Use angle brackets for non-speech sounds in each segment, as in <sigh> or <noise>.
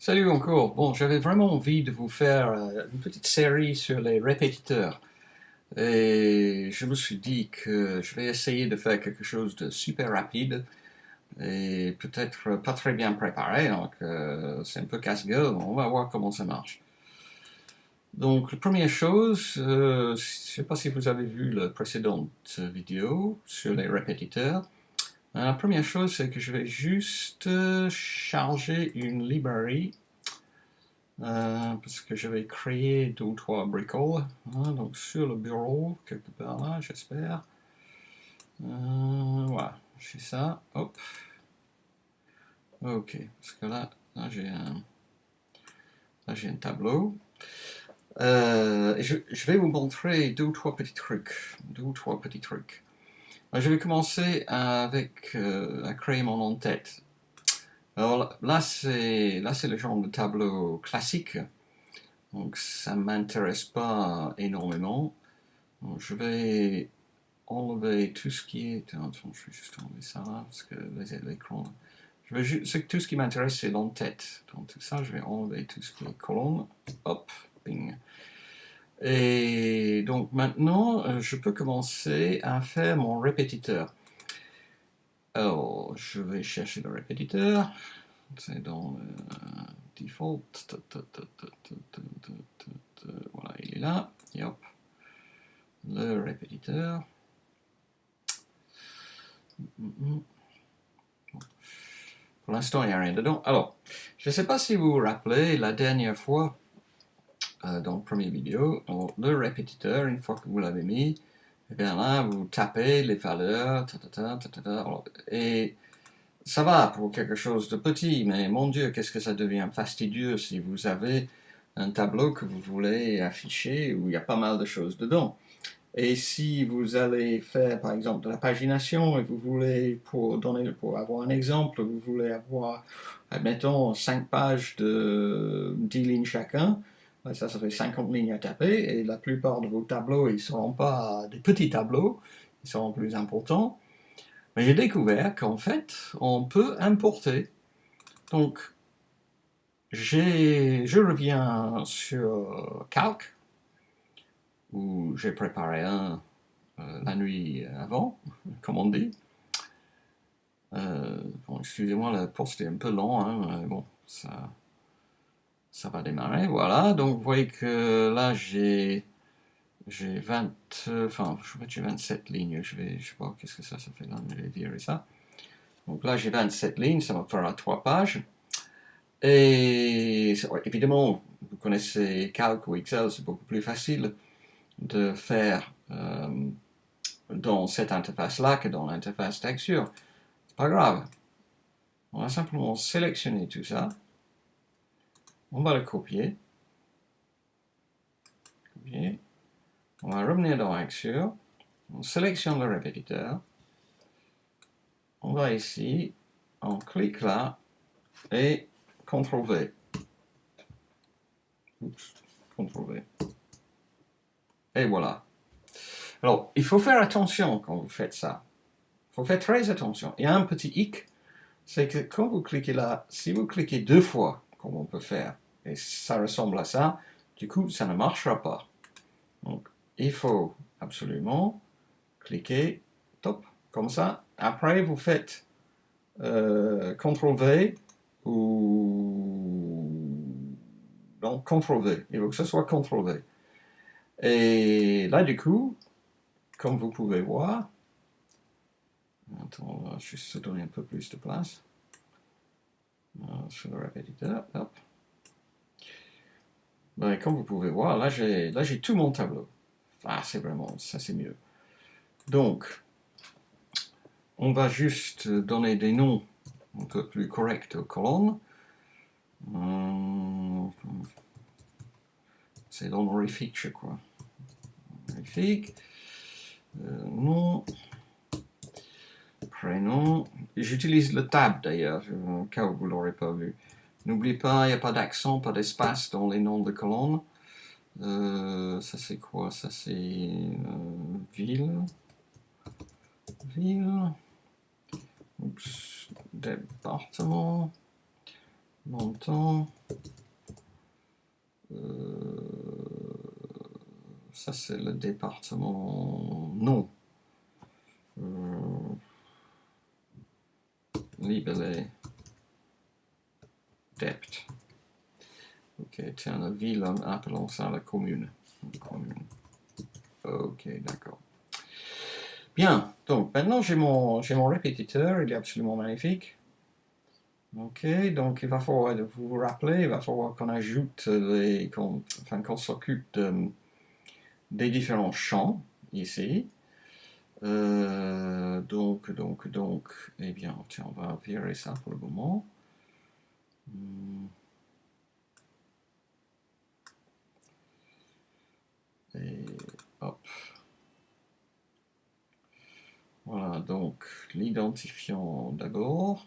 Salut encore. Bon, j'avais vraiment envie de vous faire euh, une petite série sur les répétiteurs. Et je me suis dit que je vais essayer de faire quelque chose de super rapide et peut-être pas très bien préparé, donc euh, c'est un peu casse-gueule, on va voir comment ça marche. Donc, la première chose, euh, je ne sais pas si vous avez vu la précédente vidéo sur les répétiteurs. Euh, la première chose, c'est que je vais juste euh, charger une librairie euh, parce que je vais créer deux ou trois bricoles. Hein, donc sur le bureau, quelque part là, j'espère. voilà, j'ai ça. Hop. Ok, parce que là, là j'ai un, un tableau. je, je, vais vous montrer deux ou trois petits trucs. Deux ou trois petits trucs. Je vais commencer avec euh, à créer en-tête. Alors là, c'est là c'est le genre de tableau classique, donc ça m'intéresse pas énormément. Donc, je vais enlever tout ce qui est. Attends, je vais juste enlever ça là parce que l'écran. Je vais tout ce qui m'intéresse, c'est l'en-tête. Donc tout ça, je vais enlever tout ce qui est colonne. Hop, ping. Et donc maintenant, euh, je peux commencer à faire mon répétiteur. Alors, je vais chercher le répétiteur. C'est dans le default. Voilà, il est là. Hop. Le répétiteur. Pour l'instant, il n'y a rien dedans. Alors, je ne sais pas si vous vous rappelez, la dernière fois, euh, dans le premier vidéo. le répétiteur, une fois que vous l'avez mis, et eh bien là, vous tapez les valeurs, et ça va pour quelque chose de petit, mais mon Dieu, qu'est-ce que ça devient fastidieux si vous avez un tableau que vous voulez afficher où il y a pas mal de choses dedans. Et si vous allez faire, par exemple, de la pagination et vous voulez, pour donner, pour avoir un exemple, vous voulez avoir, admettons, 5 pages de 10 lignes chacun, ça, fait 50 lignes à taper, et la plupart de vos tableaux, ils ne seront pas des petits tableaux, ils seront plus importants. Mais j'ai découvert qu'en fait, on peut importer. Donc, je reviens sur Calc, où j'ai préparé un euh, la nuit avant, <laughs> comme on dit. Euh, excusez-moi, le poste est un peu long, hein, bon, ça ça va démarrer, voilà, donc vous voyez que là j'ai j'ai 20, enfin je j'ai 27 lignes, je vais, je sais pas qu'est-ce que ça, ça fait là, je vais ça. Donc là j'ai 27 lignes, ça me fera 3 pages. Et évidemment, vous connaissez Calc ou Excel, c'est beaucoup plus facile de faire euh, dans cette interface-là que dans l'interface texture. Pas grave. On va simplement sélectionner tout ça. On va le copier. On va revenir dans Axure. On sélectionne le répétiteur. On va ici, on clique là et CTRL V. Oups, CTRL V. Et voilà. Alors, il faut faire attention quand vous faites ça. Il faut faire très attention. Il y a un petit hic, c'est que quand vous cliquez là, si vous cliquez deux fois, comme on peut faire. Et ça ressemble à ça, du coup, ça ne marchera pas. Donc, il faut absolument cliquer, top, comme ça. Après, vous faites euh, CTRL-V ou... Non, CTRL-V. Il faut que ce soit CTRL-V. Et là, du coup, comme vous pouvez voir, attends, on va juste donner un peu plus de place sur le répétiteur. Hop. Ben, comme vous pouvez voir, là j'ai tout mon tableau. Ah, c'est vraiment, ça c'est mieux. Donc, on va juste donner des noms un peu plus corrects aux colonnes. Hum, c'est honorifique, je crois. Honorifique. Euh, nom prénom. J'utilise le tab d'ailleurs, au cas où vous ne l'aurez pas vu. N'oubliez pas, il n'y a pas d'accent, pas d'espace dans les noms de colonnes. Euh, ça c'est quoi? Ça c'est euh, ville. Ville. Département. montant. Euh, ça c'est le département non. Euh, libellé dept. Ok, tiens, la ville, appelons ça la commune. Ok, d'accord. Bien, donc maintenant j'ai mon, mon répétiteur, il est absolument magnifique. Ok, donc il va falloir, vous rappeler, il va falloir qu'on ajoute les, enfin qu'on s'occupe des différents champs ici. Euh, donc, donc, donc, eh bien, tiens, on va virer ça pour le moment. Hmm. Et hop. Voilà, donc l'identifiant d'abord.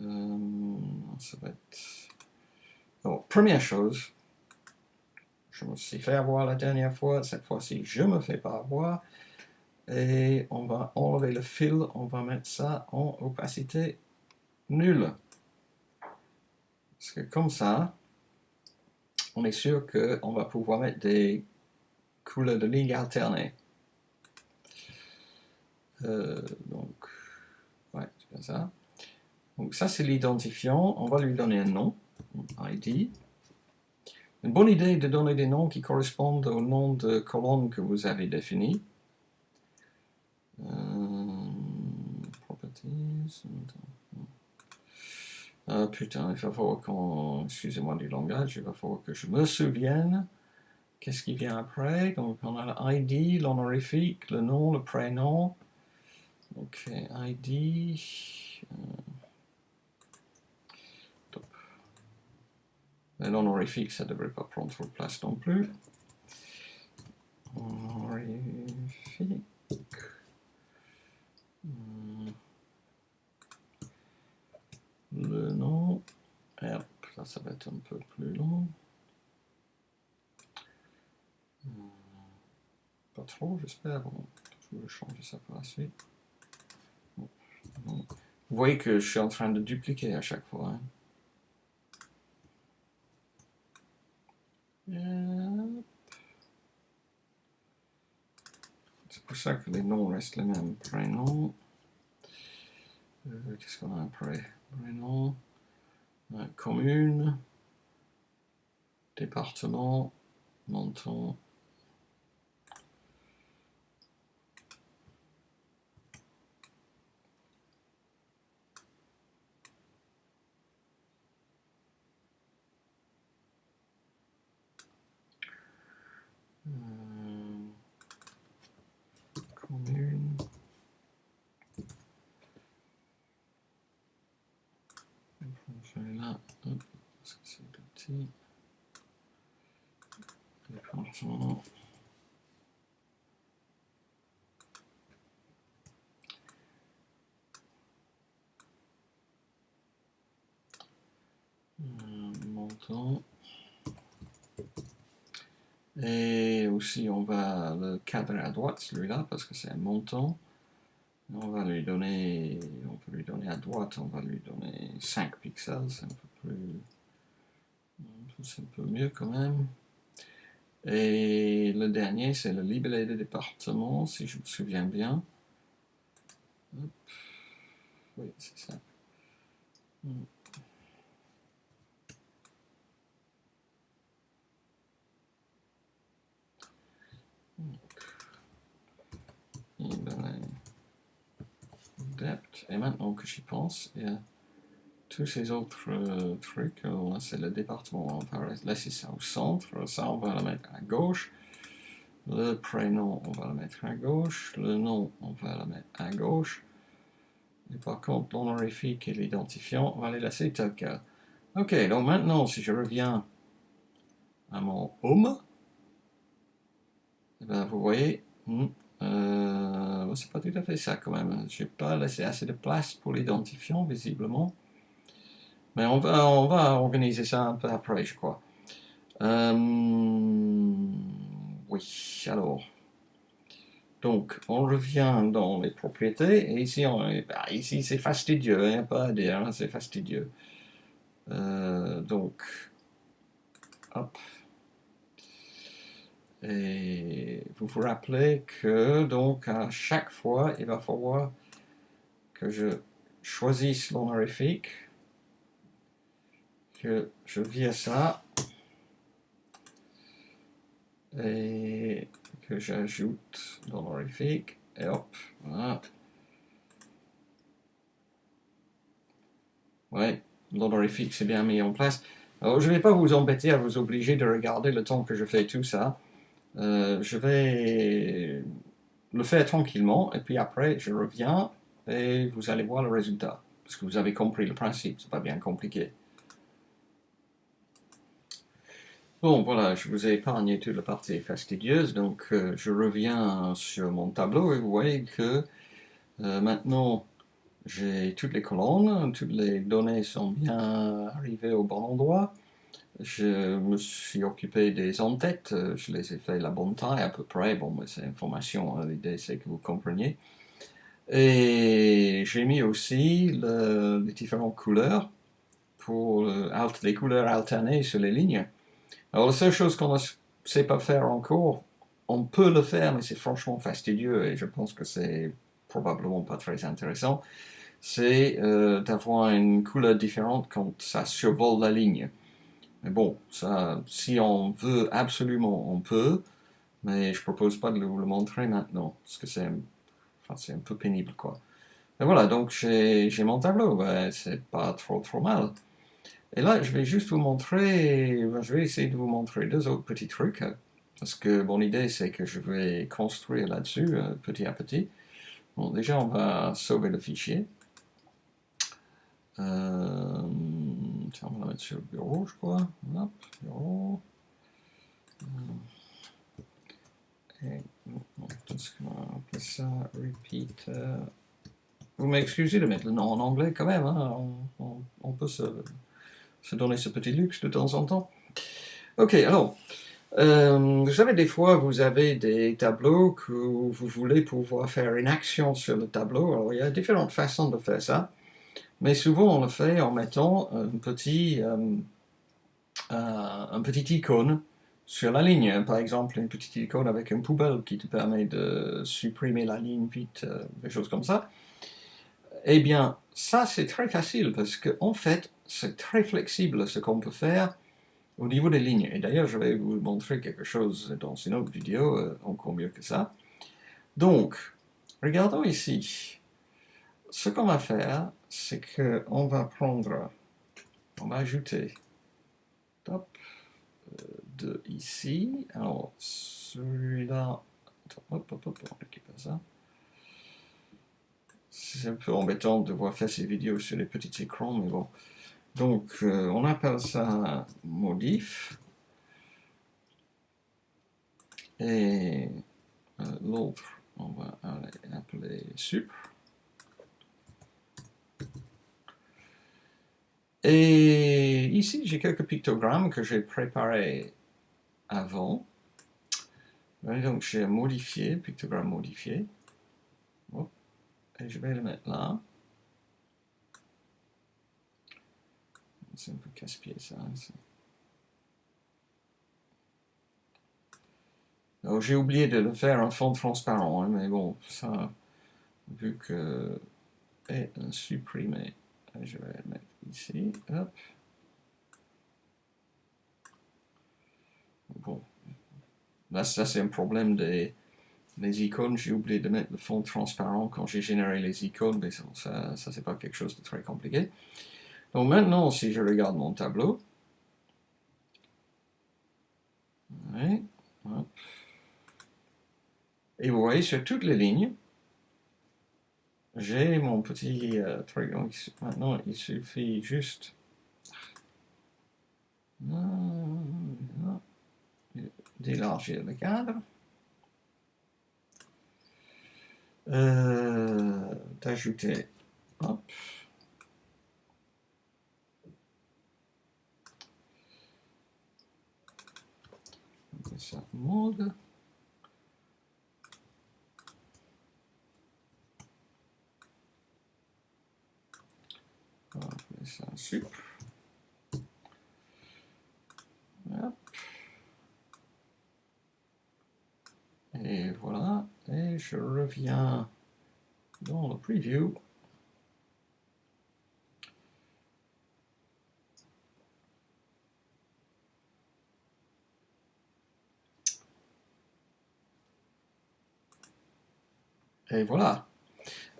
Euh, ça va être... Alors, première chose, je me suis fait avoir la dernière fois, cette fois-ci je me fais pas avoir. Et on va enlever le fil, on va mettre ça en opacité nulle. Parce que comme ça, on est sûr qu'on va pouvoir mettre des couleurs de ligne alternées. Euh, donc, ouais, c'est bien ça. Donc ça, c'est l'identifiant. On va lui donner un nom, ID. Une bonne idée de donner des noms qui correspondent au nom de colonne que vous avez défini. Euh, properties. Ah putain, il va falloir qu'on... Excusez-moi du langage, il va falloir que je me souvienne. Qu'est-ce qui vient après Donc on a l'ID, l'honorifique, le nom, le prénom. Ok, ID. L'honorifique, ça ne devrait pas prendre trop de place non plus. Honorifique. Le nom. Hop, là, ça va être un peu plus long. Hmm. Pas trop, j'espère. je vais changer ça par la suite. Vous voyez que je suis en train de dupliquer à chaque fois. Hein. C'est pour ça que les noms restent les mêmes. Prénom. Euh, qu'est-ce qu'on a après? Prénom. commune. Département. Montant. Et aussi, on va le cadrer à droite, celui-là, parce que c'est un montant. On va lui donner, on peut lui donner à droite, on va lui donner 5 pixels, c'est un peu mieux quand même. Et le dernier, c'est le libellé de département, si je me souviens bien. Oui, c'est ça. Hmm. Et maintenant que j'y pense, a tous ces autres euh, trucs. Là, c'est le département, va laisser ça au centre. Ça, on va le mettre à gauche. Le prénom, on va le mettre à gauche. Le nom, on va le mettre à gauche. Et par contre, l'honorifique et l'identifiant, on va les laisser tel quel. Ok, donc maintenant, si je reviens à mon home, eh ben, vous voyez, hmm, euh, c'est pas tout à fait ça quand même. Je n'ai pas laissé assez de place pour l'identifiant, visiblement. Mais on va, organiser ça un peu après, je crois. Euh, oui, alors. Donc, on revient dans les propriétés, et ici, bah, ici c'est fastidieux, il n'y a pas à dire, hein, c'est fastidieux. Euh, donc, hop. Et vous vous rappelez que donc à chaque fois, il va falloir que je choisisse l'honorifique, que je vire ça, et que j'ajoute l'honorifique, et hop, voilà. Ouais, l'honorifique c'est bien mis en place. Alors je vais pas vous embêter à vous obliger de regarder le temps que je fais tout ça. Euh, je vais le faire tranquillement et puis après je reviens et vous allez voir le résultat parce que vous avez compris le principe, c'est pas bien compliqué. Bon voilà, je vous ai épargné toute la partie fastidieuse, donc euh, je reviens sur mon tableau et vous voyez que euh, maintenant j'ai toutes les colonnes, toutes les données sont bien arrivées au bon endroit. Je me suis occupé des en-têtes, euh, je les ai fait la bonne taille à peu près, bon, mais c'est information, hein, l'idée c'est que vous compreniez. Et j'ai mis aussi les différentes couleurs pour les couleurs alternées sur les lignes. Alors la seule chose qu'on ne sait pas faire encore, on peut le faire, mais c'est franchement fastidieux et je pense que c'est probablement pas très intéressant, c'est euh, d'avoir une couleur différente quand ça survole la ligne. Mais bon, si on veut absolument, on peut, mais je propose pas de vous le montrer maintenant, parce que c'est un peu pénible, quoi. Voilà, donc j'ai mon tableau, c'est pas trop trop mal. Et là, je vais juste vous montrer, ben, je vais essayer de vous montrer deux autres petits trucs, parce que mon idée c'est que je vais construire là-dessus, euh, petit à petit. Bon, déjà on va sauver le fichier. Euh, tiens, on va la mettre sur le bureau, je crois. Hop, bureau. Euh, et ça repeat. Vous m'excusez de mettre le nom en anglais quand même, hein. on, peut se, se, donner ce petit luxe de temps en temps. Ok, alors, vous savez, des fois, vous avez des tableaux que vous voulez pouvoir faire une action sur le tableau. Alors, il y a différentes façons de faire ça. Mais souvent, on le fait en mettant un petit, euh, euh, un petit icône sur la ligne. Par exemple, une petite icône avec une poubelle qui te permet de supprimer la ligne vite, euh, des choses comme ça. Eh bien, ça, c'est très facile parce qu'en en fait, c'est très flexible ce qu'on peut faire au niveau des lignes. Et d'ailleurs, je vais vous montrer quelque chose dans une autre vidéo, encore mieux que ça. Donc, regardons ici. Ce qu'on va faire, c'est qu'on va prendre, on va ajouter top, euh, de ici. Alors, celui-là, hop, hop, hop, on récupère ça. C'est un peu embêtant de voir faire ces vidéos sur les petits écrans, mais bon. Donc, euh, on appelle ça modif. Et euh, l'autre, on va appeler sup. Et ici, j'ai quelques pictogrammes que j'ai préparés avant. donc, j'ai modifié, pictogramme modifié. Et je vais le mettre là. C'est un peu casse-pied ça. j'ai oublié de le faire en fond transparent, hein, mais bon, ça, vu que est supprimé, je vais le mettre ici. Bon, là ça c'est un problème des, icônes, j'ai oublié de mettre le fond transparent quand j'ai généré les icônes, mais ça, ça c'est pas quelque chose de très compliqué. Donc maintenant, si je regarde mon tableau, et vous voyez sur toutes les lignes, j'ai mon petit euh, maintenant il suffit juste. D'élargir le cadre, euh, d'ajouter, ça mode. On ça un Et voilà. Et je reviens dans le preview. Et voilà.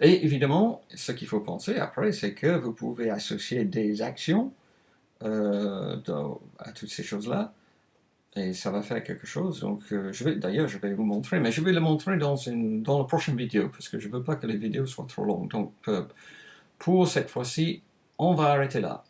Et évidemment, ce qu'il faut penser après, c'est que vous pouvez associer des actions euh, à toutes ces choses-là, et ça va faire quelque chose. Donc, euh, d'ailleurs, je vais vous montrer, mais je vais le montrer dans, une, dans la prochaine vidéo, parce que je ne veux pas que les vidéos soient trop longues. Donc, euh, pour cette fois-ci, on va arrêter là.